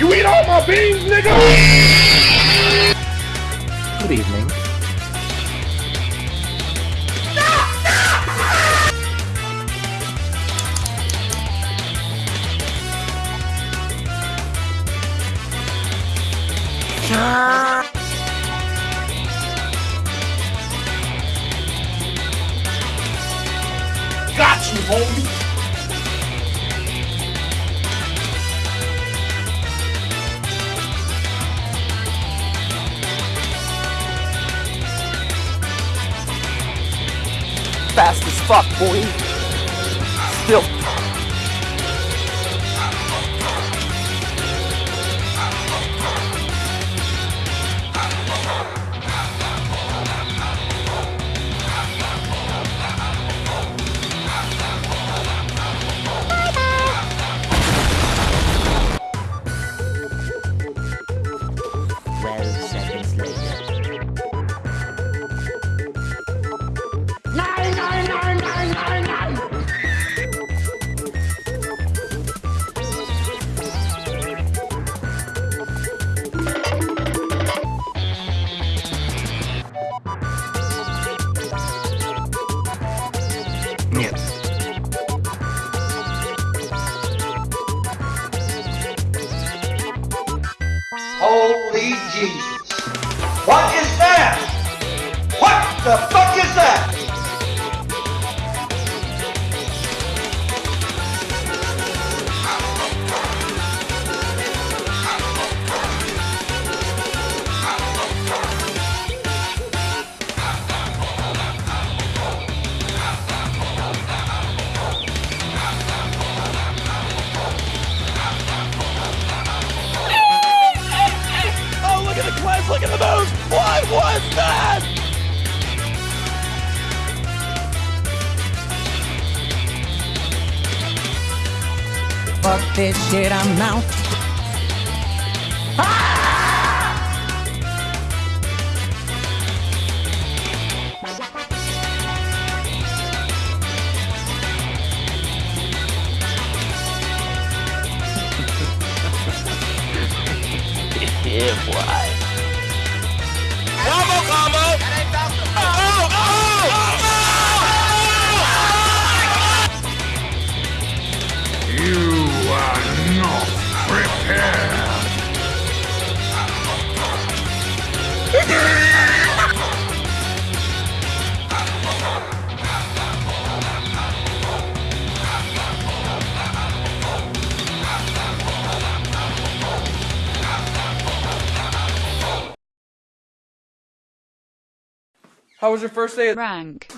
You eat all my beans, nigga! Good evening. Got you, homie! Fuck, boy. Still. Jesus. What is that? What the fuck is that? proteger a mão. Yeah, boy. How was your first day at rank.